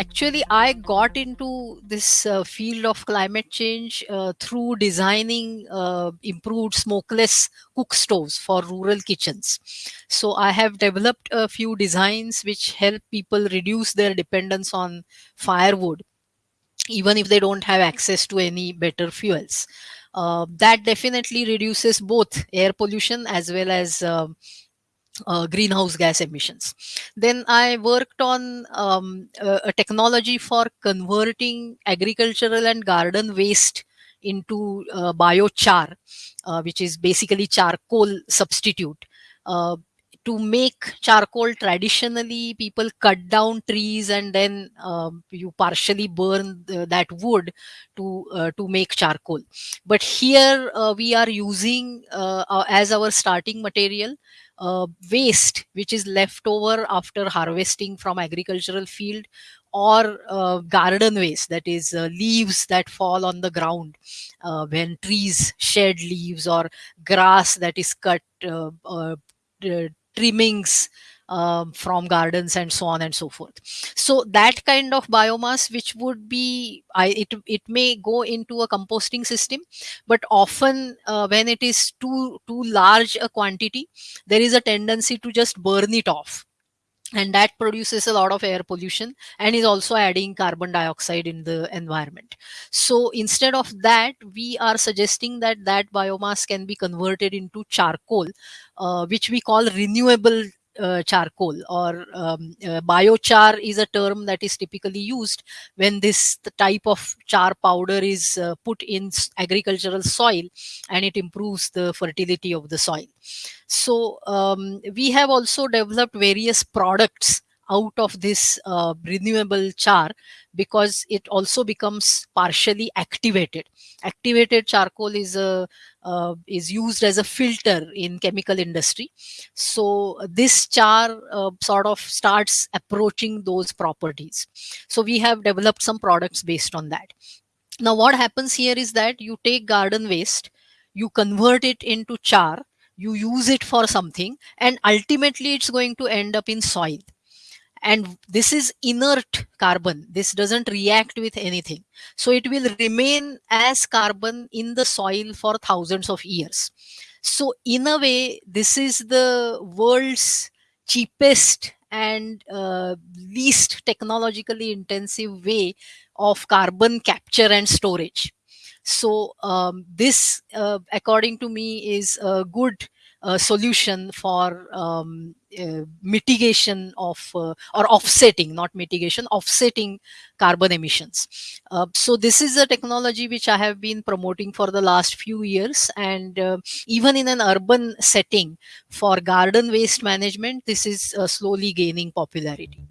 actually i got into this uh, field of climate change uh, through designing uh, improved smokeless cook stoves for rural kitchens. So i have developed a few designs which help people reduce their dependence on firewood even if they don't have access to any better fuels. Uh, that definitely reduces both air pollution as well as um, uh, greenhouse gas emissions. Then I worked on um, a, a, technology for converting agricultural and garden waste into uh, biochar, uh, which is basically charcoal substitute. Uh, to make charcoal traditionally people cut down trees and then um, you partially burn that wood to uh, to make charcoal but here uh, we are using as our starting material uh, waste which is left over after harvesting from agricultural field or uh, garden waste that is uh, leaves that fall on the ground uh, when trees shed leaves or grass that is cut uh, uh, trimmings um, from gardens and so on and so forth. So that kind of biomass which would be I, it, it may go into a composting system but often uh, when it is too too large a quantity there is a tendency to just burn it off. And that produces a lot of air pollution and is also adding carbon dioxide in the environment. So instead of that we are suggesting that that biomass can be converted into charcoal uh, which we call renewable uh, charcoal or um, uh, biochar is a term that is typically used when this type of char powder is uh, put in agricultural soil and it improves the fertility of the soil. So um, we have also developed various products out of this uh, renewable char because it also becomes partially activated. Activated charcoal is a uh, is used as a filter in chemical industry. So this char uh, sort of starts approaching those properties. So we have developed some products based on that. Now what happens here is that you take garden waste you convert it into char you use it for something and ultimately it's going to end up in soil and this is inert carbon. This doesn't react with anything. So it will remain as carbon in the soil for thousands of years. So in a way this is the world's cheapest and uh, least technologically intensive way of carbon capture and storage. So um, this uh, according to me is a good uh, solution for um, uh, mitigation of uh, or offsetting not mitigation offsetting carbon emissions. Uh, so this is a technology which i have been promoting for the last few years and uh, even in an urban setting for garden waste management this is uh, slowly gaining popularity